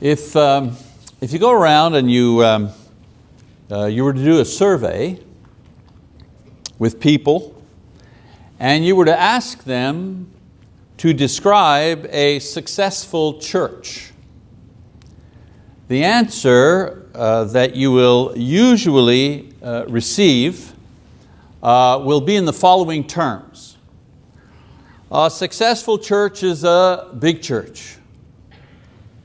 If, um, if you go around and you, um, uh, you were to do a survey with people and you were to ask them to describe a successful church, the answer uh, that you will usually uh, receive uh, will be in the following terms. A successful church is a big church.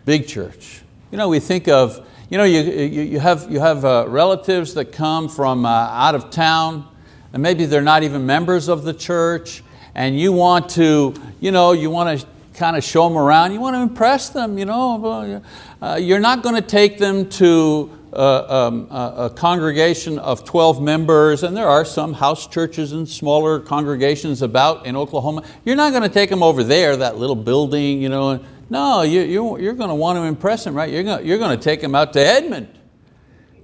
Big church. You know, we think of, you know, you, you, have, you have uh, relatives that come from uh, out of town and maybe they're not even members of the church and you want to, you know, you want to kind of show them around, you want to impress them, you know. Uh, you're not going to take them to uh, um, a congregation of 12 members, and there are some house churches and smaller congregations about in Oklahoma. You're not going to take them over there, that little building. You know. No, you, you, you're going to want to impress them, right? You're going, you're going to take them out to Edmond,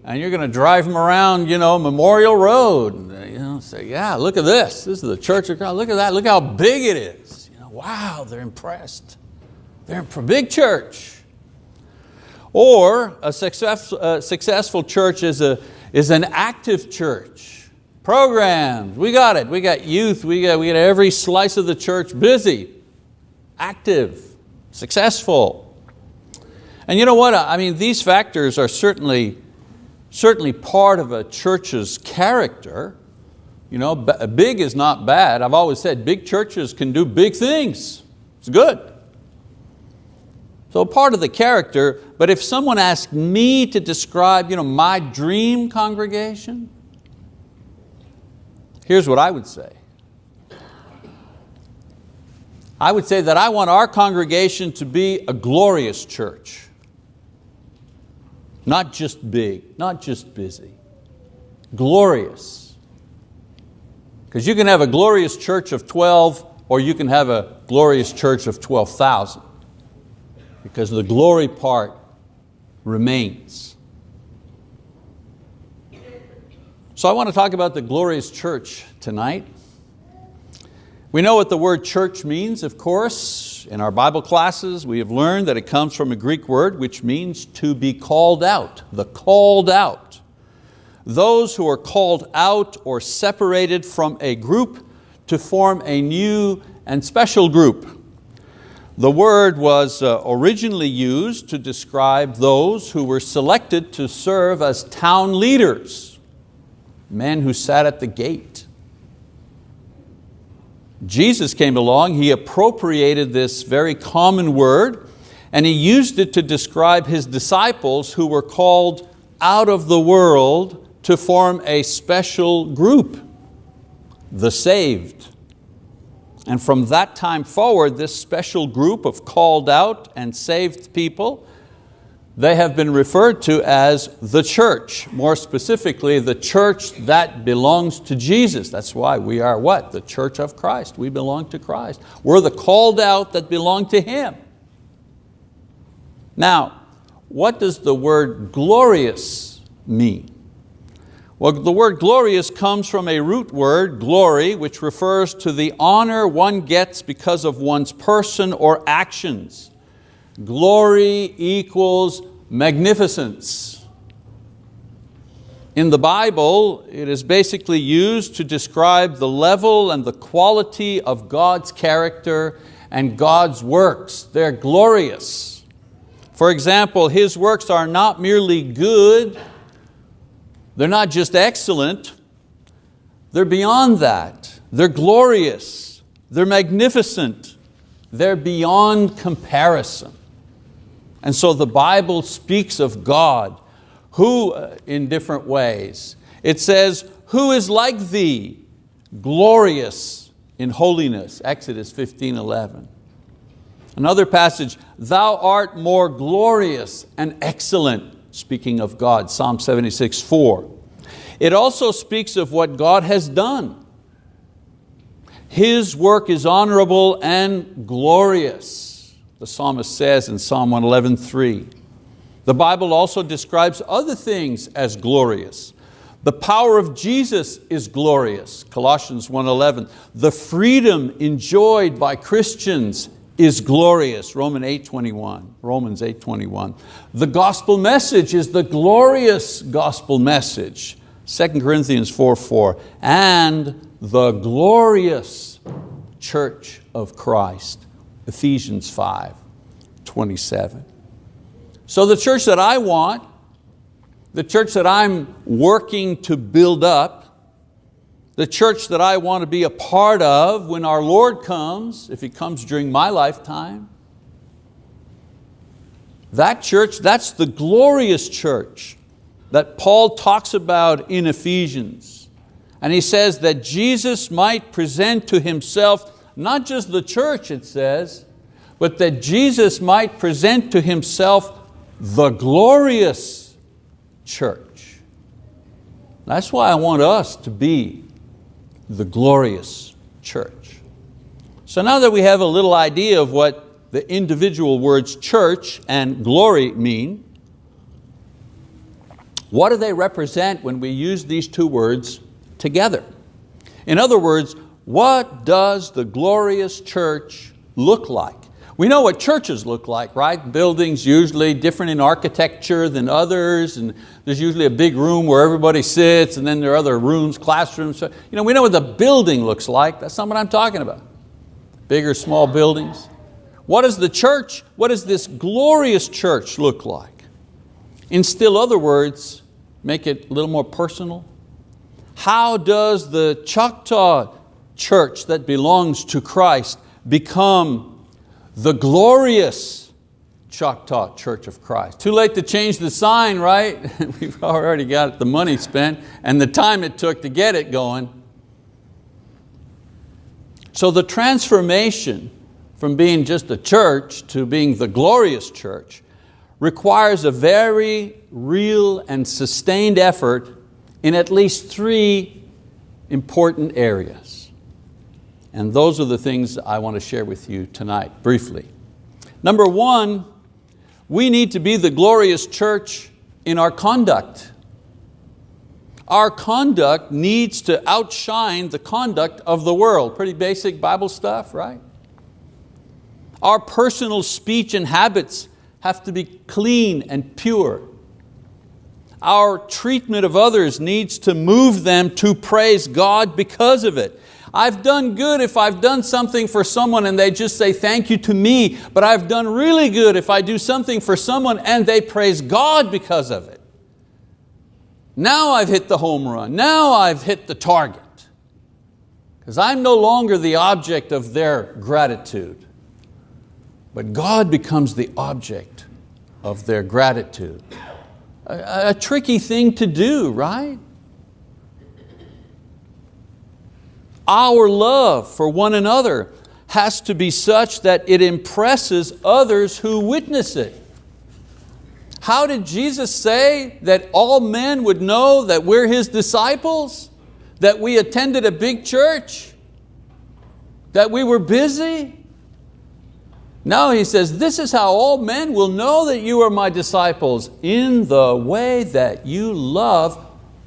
and you're going to drive them around you know, Memorial Road. And, you know, say, yeah, look at this. This is the church of God. Look at that. Look how big it is. You know, wow, they're impressed. They're a big church. Or a success, uh, successful church is, a, is an active church. Programs, we got it. We got youth, we got, we got every slice of the church busy, active, successful. And you know what, I mean, these factors are certainly, certainly part of a church's character. You know, big is not bad. I've always said big churches can do big things. It's good. So part of the character, but if someone asked me to describe you know, my dream congregation, here's what I would say. I would say that I want our congregation to be a glorious church. Not just big, not just busy, glorious. Because you can have a glorious church of 12 or you can have a glorious church of 12,000 because the glory part remains. So I want to talk about the glorious church tonight. We know what the word church means, of course. In our Bible classes, we have learned that it comes from a Greek word which means to be called out, the called out. Those who are called out or separated from a group to form a new and special group. The word was uh, originally used to describe those who were selected to serve as town leaders, men who sat at the gate. Jesus came along, He appropriated this very common word and He used it to describe His disciples who were called out of the world to form a special group, the saved. And from that time forward, this special group of called out and saved people, they have been referred to as the church, more specifically the church that belongs to Jesus. That's why we are what? The church of Christ. We belong to Christ. We're the called out that belong to Him. Now, what does the word glorious mean? Well, the word glorious comes from a root word, glory, which refers to the honor one gets because of one's person or actions. Glory equals magnificence. In the Bible, it is basically used to describe the level and the quality of God's character and God's works. They're glorious. For example, His works are not merely good, they're not just excellent, they're beyond that. They're glorious, they're magnificent, they're beyond comparison. And so the Bible speaks of God, who uh, in different ways. It says, who is like thee, glorious in holiness, Exodus 15, 11. Another passage, thou art more glorious and excellent speaking of God, Psalm 76, 4. It also speaks of what God has done. His work is honorable and glorious, the psalmist says in Psalm 111.3. The Bible also describes other things as glorious. The power of Jesus is glorious, Colossians 1.11. The freedom enjoyed by Christians is glorious, Romans 8.21, Romans 8.21. The gospel message is the glorious gospel message, 2 Corinthians 4.4, and the glorious church of Christ, Ephesians 5.27. So the church that I want, the church that I'm working to build up, the church that I want to be a part of when our Lord comes, if He comes during my lifetime. That church, that's the glorious church that Paul talks about in Ephesians. And he says that Jesus might present to Himself not just the church, it says, but that Jesus might present to Himself the glorious church. That's why I want us to be the glorious church. So now that we have a little idea of what the individual words church and glory mean, what do they represent when we use these two words together? In other words, what does the glorious church look like? We know what churches look like, right? Buildings usually different in architecture than others, and there's usually a big room where everybody sits, and then there are other rooms, classrooms. So, you know, we know what the building looks like. That's not what I'm talking about. Big or small buildings. What does the church, what does this glorious church look like? In still other words, make it a little more personal. How does the Choctaw church that belongs to Christ become the glorious Choctaw Church of Christ. Too late to change the sign, right? We've already got the money spent and the time it took to get it going. So the transformation from being just a church to being the glorious church requires a very real and sustained effort in at least three important areas. And those are the things I want to share with you tonight, briefly. Number one, we need to be the glorious church in our conduct. Our conduct needs to outshine the conduct of the world. Pretty basic Bible stuff, right? Our personal speech and habits have to be clean and pure. Our treatment of others needs to move them to praise God because of it. I've done good if I've done something for someone and they just say thank you to me, but I've done really good if I do something for someone and they praise God because of it. Now I've hit the home run, now I've hit the target. Because I'm no longer the object of their gratitude, but God becomes the object of their gratitude. A, a tricky thing to do, right? Our love for one another has to be such that it impresses others who witness it. How did Jesus say that all men would know that we're His disciples? That we attended a big church? That we were busy? No, He says, this is how all men will know that you are my disciples, in the way that you love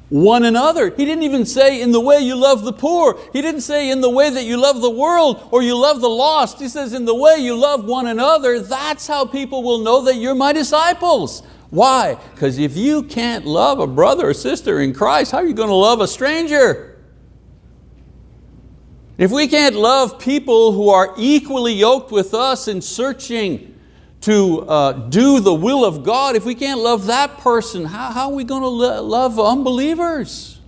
one another. He didn't even say in the way you love the poor. He didn't say in the way that you love the world or you love the lost. He says in the way you love one another, that's how people will know that you're my disciples. Why? Because if you can't love a brother or sister in Christ, how are you going to love a stranger? If we can't love people who are equally yoked with us in searching to uh, do the will of God, if we can't love that person, how, how are we going to lo love unbelievers?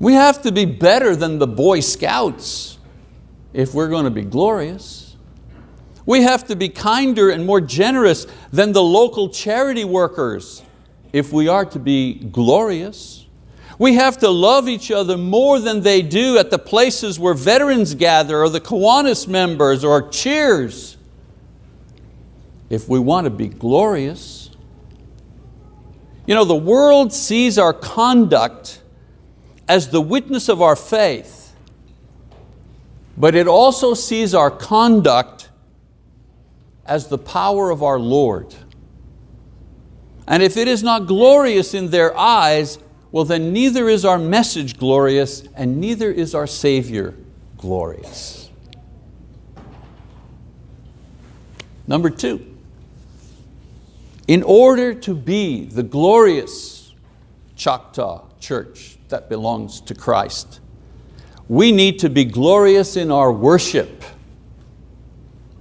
We have to be better than the Boy Scouts if we're going to be glorious. We have to be kinder and more generous than the local charity workers if we are to be glorious. We have to love each other more than they do at the places where veterans gather or the Kiwanis members or cheers. If we want to be glorious. You know, the world sees our conduct as the witness of our faith, but it also sees our conduct as the power of our Lord. And if it is not glorious in their eyes, well then neither is our message glorious and neither is our Savior glorious. Number two, in order to be the glorious Choctaw church that belongs to Christ, we need to be glorious in our worship.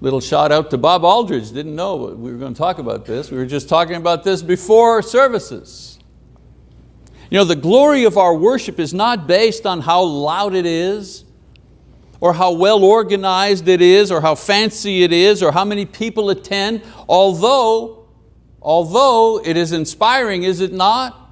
Little shout out to Bob Aldridge, didn't know we were going to talk about this. We were just talking about this before services. You know, the glory of our worship is not based on how loud it is, or how well organized it is, or how fancy it is, or how many people attend, although, although it is inspiring, is it not?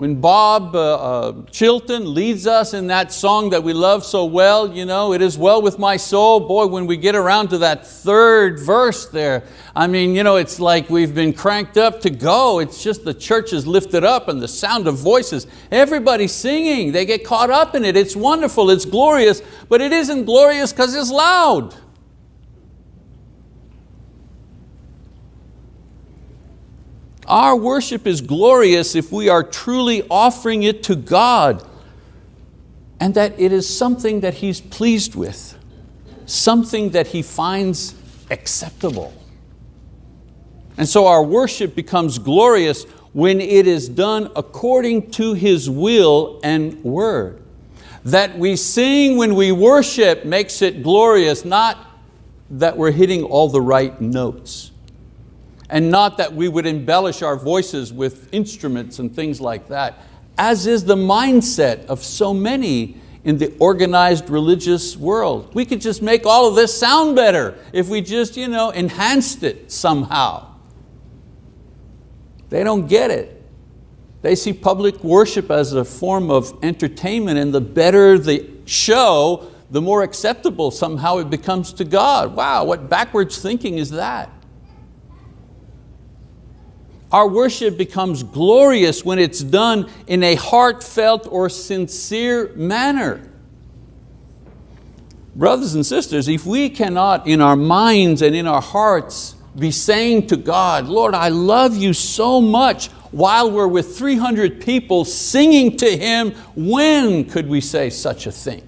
When Bob uh, uh, Chilton leads us in that song that we love so well, you know, it is well with my soul. Boy, when we get around to that third verse there, I mean, you know, it's like we've been cranked up to go. It's just the church is lifted up and the sound of voices. Everybody's singing, they get caught up in it. It's wonderful, it's glorious, but it isn't glorious because it's loud. Our worship is glorious if we are truly offering it to God and that it is something that He's pleased with, something that He finds acceptable. And so our worship becomes glorious when it is done according to His will and word. That we sing when we worship makes it glorious, not that we're hitting all the right notes and not that we would embellish our voices with instruments and things like that, as is the mindset of so many in the organized religious world. We could just make all of this sound better if we just you know, enhanced it somehow. They don't get it. They see public worship as a form of entertainment and the better the show, the more acceptable somehow it becomes to God. Wow, what backwards thinking is that? Our worship becomes glorious when it's done in a heartfelt or sincere manner. Brothers and sisters, if we cannot in our minds and in our hearts be saying to God, Lord, I love you so much, while we're with 300 people singing to Him, when could we say such a thing?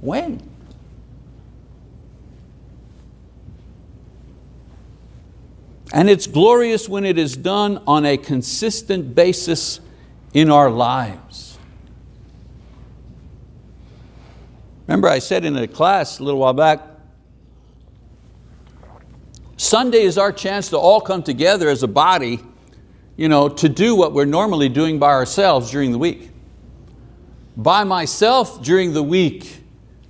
When? And it's glorious when it is done on a consistent basis in our lives. Remember I said in a class a little while back, Sunday is our chance to all come together as a body you know, to do what we're normally doing by ourselves during the week. By myself during the week,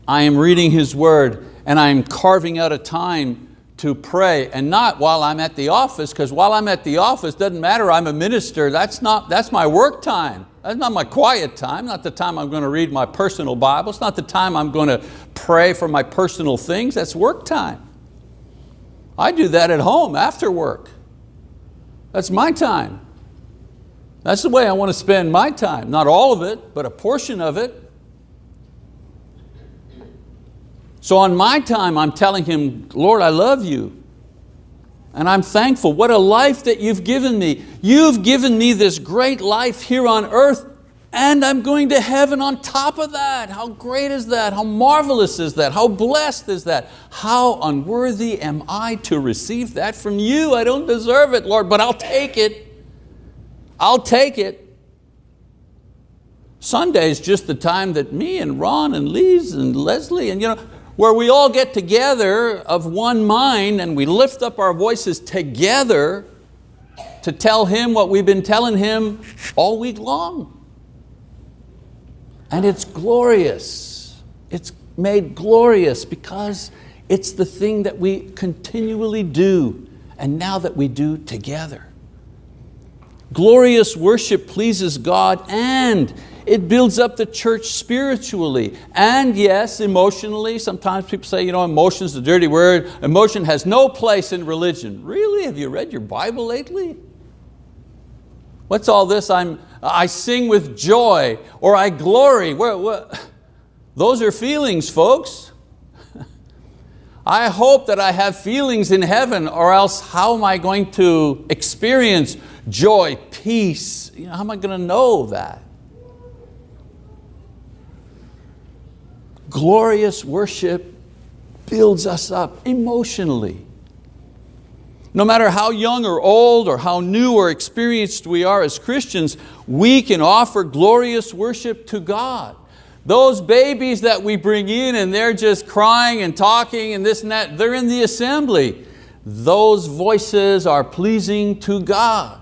I am reading His word and I am carving out a time to pray and not while I'm at the office because while I'm at the office doesn't matter I'm a minister. That's not that's my work time. That's not my quiet time not the time I'm going to read my personal Bible. It's not the time I'm going to pray for my personal things. That's work time. I do that at home after work. That's my time. That's the way I want to spend my time. Not all of it but a portion of it So on my time, I'm telling him, Lord, I love you. And I'm thankful. What a life that you've given me. You've given me this great life here on earth and I'm going to heaven on top of that. How great is that? How marvelous is that? How blessed is that? How unworthy am I to receive that from you? I don't deserve it, Lord, but I'll take it. I'll take it. Sunday is just the time that me and Ron and Lise and Leslie and you know, where we all get together of one mind and we lift up our voices together to tell Him what we've been telling Him all week long. And it's glorious. It's made glorious because it's the thing that we continually do and now that we do together. Glorious worship pleases God and it builds up the church spiritually and yes, emotionally. Sometimes people say, you know, emotion is a dirty word. Emotion has no place in religion. Really, have you read your Bible lately? What's all this, I'm, I sing with joy or I glory. Where, where? Those are feelings, folks. I hope that I have feelings in heaven or else how am I going to experience joy, peace? You know, how am I going to know that? Glorious worship builds us up emotionally. No matter how young or old or how new or experienced we are as Christians, we can offer glorious worship to God. Those babies that we bring in and they're just crying and talking and this and that, they're in the assembly. Those voices are pleasing to God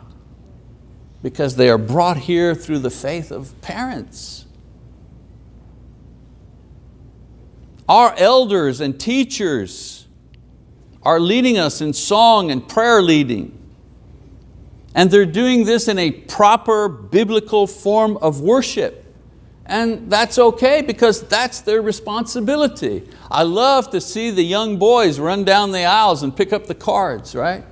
because they are brought here through the faith of parents. Our elders and teachers are leading us in song and prayer leading. And they're doing this in a proper biblical form of worship. And that's okay because that's their responsibility. I love to see the young boys run down the aisles and pick up the cards, right?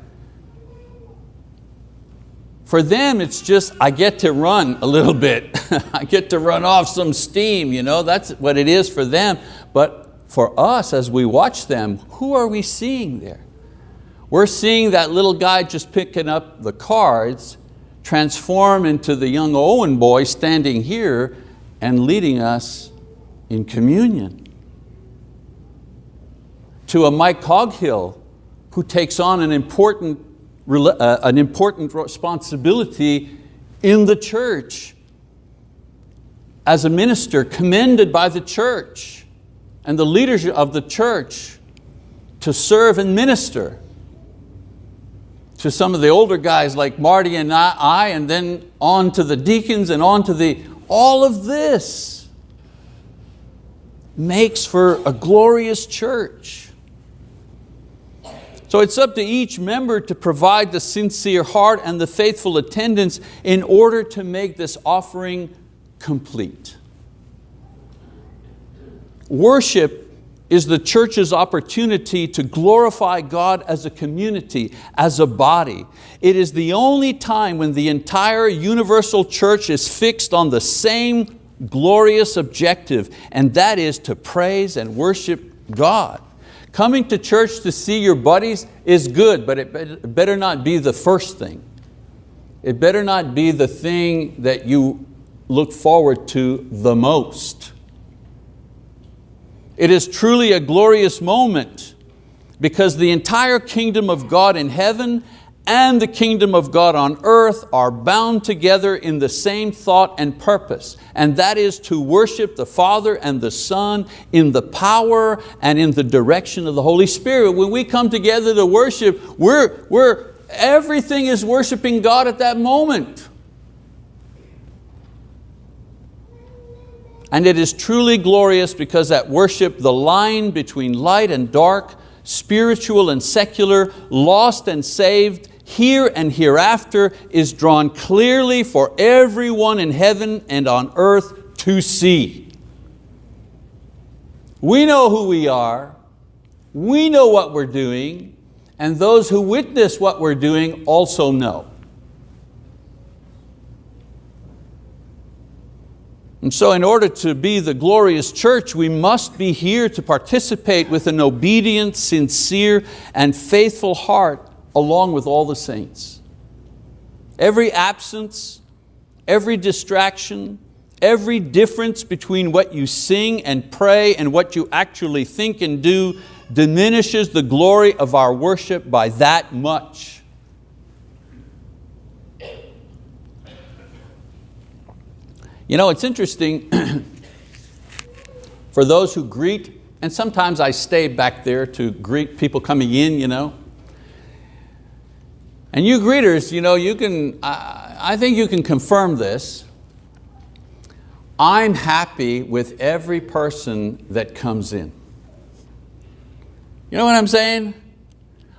For them, it's just, I get to run a little bit. I get to run off some steam, you know? that's what it is for them. But for us as we watch them, who are we seeing there? We're seeing that little guy just picking up the cards transform into the young Owen boy standing here and leading us in communion. To a Mike Coghill who takes on an important, uh, an important responsibility in the church as a minister commended by the church and the leadership of the church to serve and minister to some of the older guys like Marty and I, and then on to the deacons and on to the, all of this makes for a glorious church. So it's up to each member to provide the sincere heart and the faithful attendance in order to make this offering complete. Worship is the church's opportunity to glorify God as a community, as a body. It is the only time when the entire universal church is fixed on the same glorious objective, and that is to praise and worship God. Coming to church to see your buddies is good, but it better not be the first thing. It better not be the thing that you look forward to the most. It is truly a glorious moment because the entire kingdom of God in heaven and the kingdom of God on earth are bound together in the same thought and purpose, and that is to worship the Father and the Son in the power and in the direction of the Holy Spirit. When we come together to worship, we're, we're, everything is worshiping God at that moment. And it is truly glorious because at worship the line between light and dark, spiritual and secular, lost and saved, here and hereafter is drawn clearly for everyone in heaven and on earth to see. We know who we are, we know what we're doing, and those who witness what we're doing also know. And so in order to be the glorious church, we must be here to participate with an obedient, sincere, and faithful heart along with all the saints. Every absence, every distraction, every difference between what you sing and pray and what you actually think and do diminishes the glory of our worship by that much. You know, it's interesting for those who greet, and sometimes I stay back there to greet people coming in, you know. And you greeters, you know, you can, I, I think you can confirm this. I'm happy with every person that comes in. You know what I'm saying?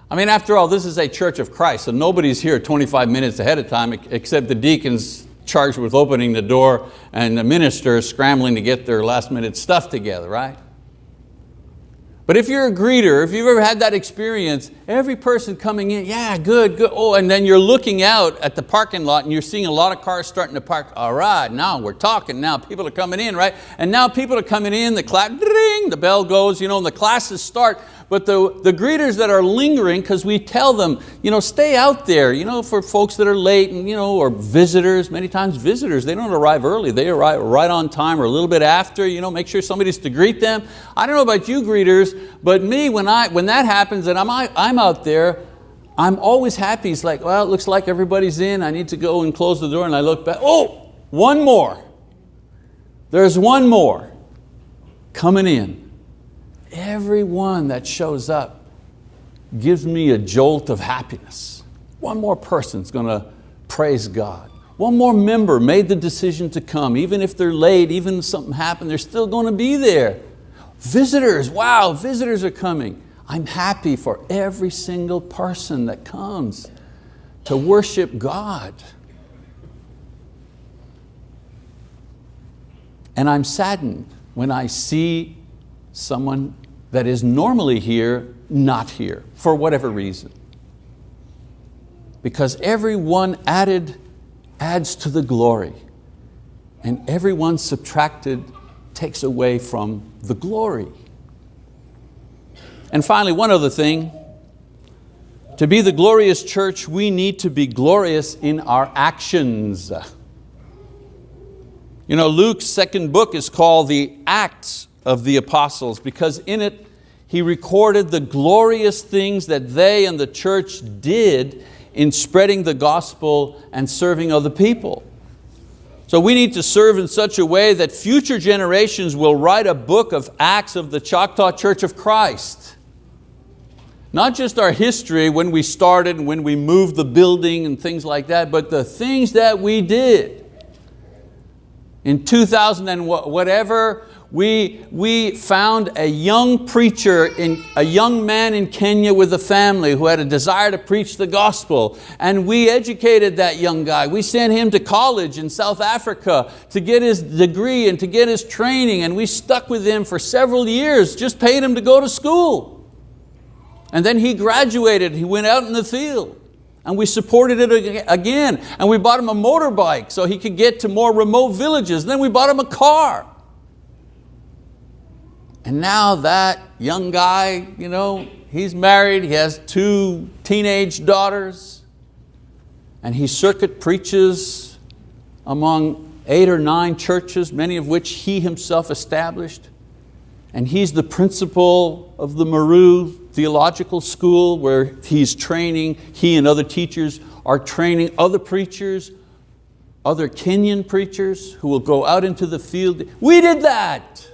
I mean, after all, this is a church of Christ, so nobody's here 25 minutes ahead of time except the deacons charged with opening the door and the minister scrambling to get their last minute stuff together, right? But if you're a greeter, if you've ever had that experience, every person coming in, yeah, good, good. Oh, and then you're looking out at the parking lot and you're seeing a lot of cars starting to park. All right, now we're talking now. People are coming in, right? And now people are coming in, the clap, ding, the bell goes, you know, and the classes start. But the, the greeters that are lingering, because we tell them, you know, stay out there, you know, for folks that are late, and, you know, or visitors, many times visitors, they don't arrive early, they arrive right on time or a little bit after, you know, make sure somebody's to greet them. I don't know about you greeters, but me, when, I, when that happens and I'm, I'm out there, I'm always happy. It's like, well, it looks like everybody's in, I need to go and close the door, and I look back, oh, one more. There's one more coming in. Everyone that shows up gives me a jolt of happiness. One more person's going to praise God. One more member made the decision to come. Even if they're late, even if something happened, they're still going to be there. Visitors, wow, visitors are coming. I'm happy for every single person that comes to worship God. And I'm saddened when I see someone that is normally here, not here, for whatever reason. Because everyone added adds to the glory, and everyone subtracted takes away from the glory. And finally, one other thing, to be the glorious church, we need to be glorious in our actions. You know, Luke's second book is called the Acts of the Apostles because in it he recorded the glorious things that they and the church did in spreading the gospel and serving other people. So we need to serve in such a way that future generations will write a book of Acts of the Choctaw Church of Christ. Not just our history when we started and when we moved the building and things like that, but the things that we did. In 2000 and whatever, we, we found a young preacher, in, a young man in Kenya with a family who had a desire to preach the gospel. And we educated that young guy. We sent him to college in South Africa to get his degree and to get his training. And we stuck with him for several years, just paid him to go to school. And then he graduated, he went out in the field. And we supported it again. And we bought him a motorbike so he could get to more remote villages. And then we bought him a car. And now that young guy, you know, he's married, he has two teenage daughters, and he circuit preaches among eight or nine churches, many of which he himself established. And he's the principal of the Maru Theological School where he's training, he and other teachers are training other preachers, other Kenyan preachers who will go out into the field. We did that.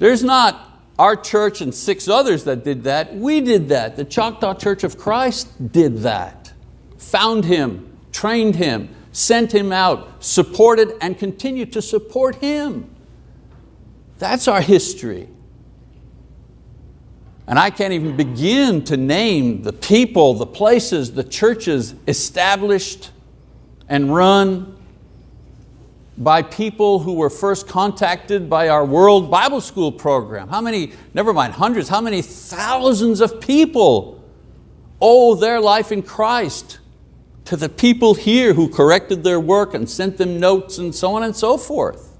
There's not our church and six others that did that. We did that. The Choctaw Church of Christ did that. Found him, trained him, sent him out, supported and continued to support him. That's our history. And I can't even begin to name the people, the places, the churches established and run by people who were first contacted by our World Bible School program. How many, never mind hundreds, how many thousands of people owe their life in Christ to the people here who corrected their work and sent them notes and so on and so forth.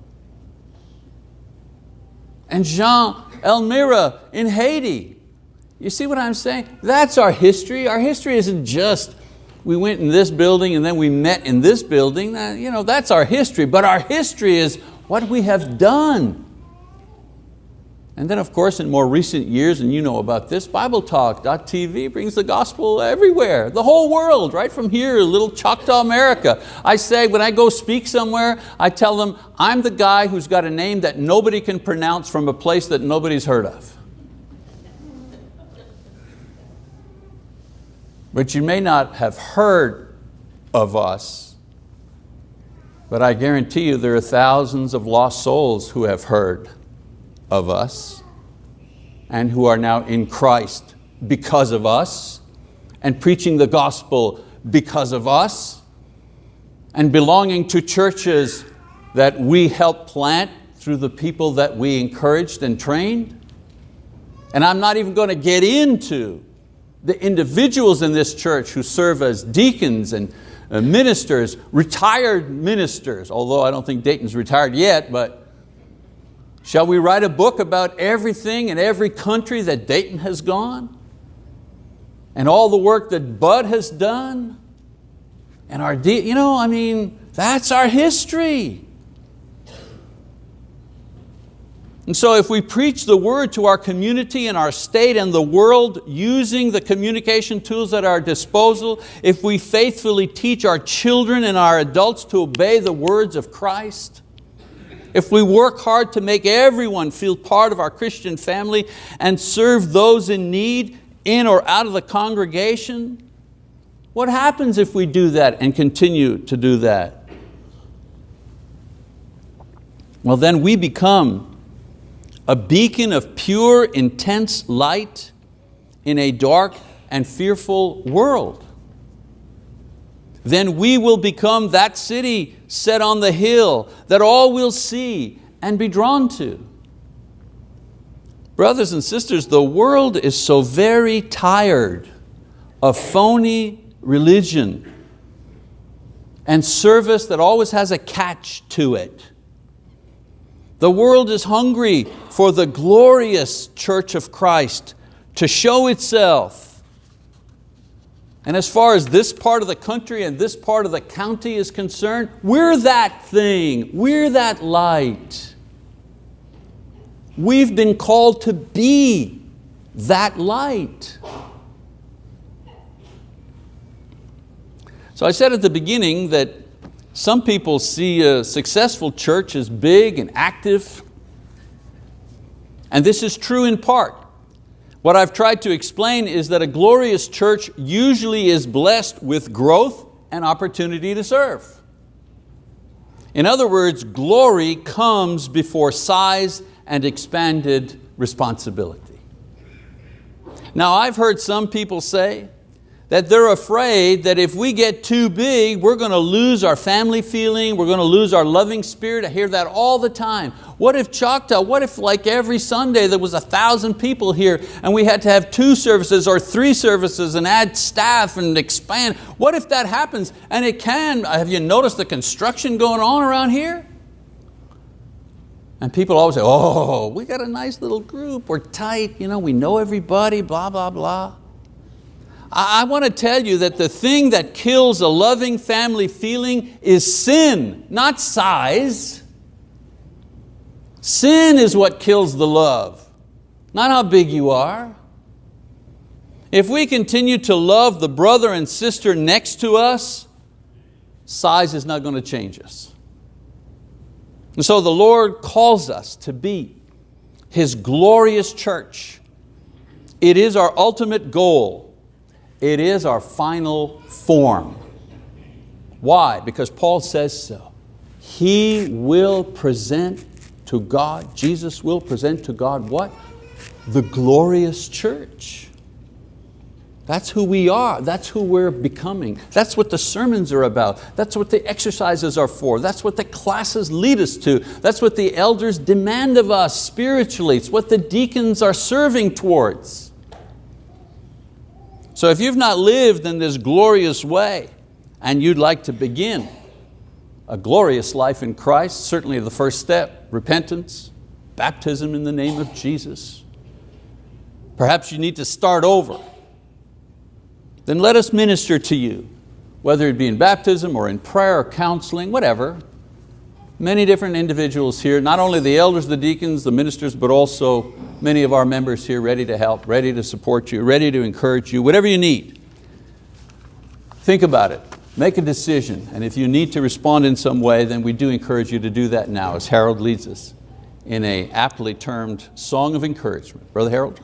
And Jean Elmira in Haiti. You see what I'm saying? That's our history. Our history isn't just we went in this building and then we met in this building. You know, that's our history, but our history is what we have done. And then of course in more recent years, and you know about this, BibleTalk.tv brings the gospel everywhere, the whole world, right from here, little Choctaw America. I say when I go speak somewhere, I tell them, I'm the guy who's got a name that nobody can pronounce from a place that nobody's heard of. But you may not have heard of us, but I guarantee you there are thousands of lost souls who have heard of us and who are now in Christ because of us and preaching the gospel because of us and belonging to churches that we helped plant through the people that we encouraged and trained. And I'm not even going to get into the individuals in this church who serve as deacons and uh, ministers, retired ministers, although I don't think Dayton's retired yet, but Shall we write a book about everything and every country that Dayton has gone? And all the work that Bud has done? And our, you know, I mean, that's our history. And so if we preach the word to our community and our state and the world using the communication tools at our disposal, if we faithfully teach our children and our adults to obey the words of Christ, if we work hard to make everyone feel part of our Christian family and serve those in need in or out of the congregation, what happens if we do that and continue to do that? Well then we become a beacon of pure, intense light in a dark and fearful world. Then we will become that city set on the hill that all will see and be drawn to. Brothers and sisters, the world is so very tired of phony religion and service that always has a catch to it. The world is hungry for the glorious church of Christ to show itself. And as far as this part of the country and this part of the county is concerned, we're that thing, we're that light. We've been called to be that light. So I said at the beginning that some people see a successful church as big and active, and this is true in part. What I've tried to explain is that a glorious church usually is blessed with growth and opportunity to serve. In other words, glory comes before size and expanded responsibility. Now I've heard some people say, that they're afraid that if we get too big, we're going to lose our family feeling, we're going to lose our loving spirit. I hear that all the time. What if Choctaw, what if like every Sunday there was a thousand people here and we had to have two services or three services and add staff and expand? What if that happens? And it can, have you noticed the construction going on around here? And people always say, oh, we got a nice little group, we're tight, you know, we know everybody, blah, blah, blah. I want to tell you that the thing that kills a loving family feeling is sin, not size. Sin is what kills the love, not how big you are. If we continue to love the brother and sister next to us, size is not going to change us. And so the Lord calls us to be His glorious church. It is our ultimate goal it is our final form. Why? Because Paul says so. He will present to God, Jesus will present to God what? The glorious church. That's who we are, that's who we're becoming. That's what the sermons are about. That's what the exercises are for. That's what the classes lead us to. That's what the elders demand of us spiritually. It's what the deacons are serving towards. So if you've not lived in this glorious way and you'd like to begin a glorious life in Christ, certainly the first step, repentance, baptism in the name of Jesus. Perhaps you need to start over. Then let us minister to you, whether it be in baptism or in prayer or counseling, whatever. Many different individuals here, not only the elders, the deacons, the ministers, but also many of our members here ready to help, ready to support you, ready to encourage you, whatever you need. Think about it, make a decision, and if you need to respond in some way, then we do encourage you to do that now as Harold leads us in a aptly termed song of encouragement. Brother Harold?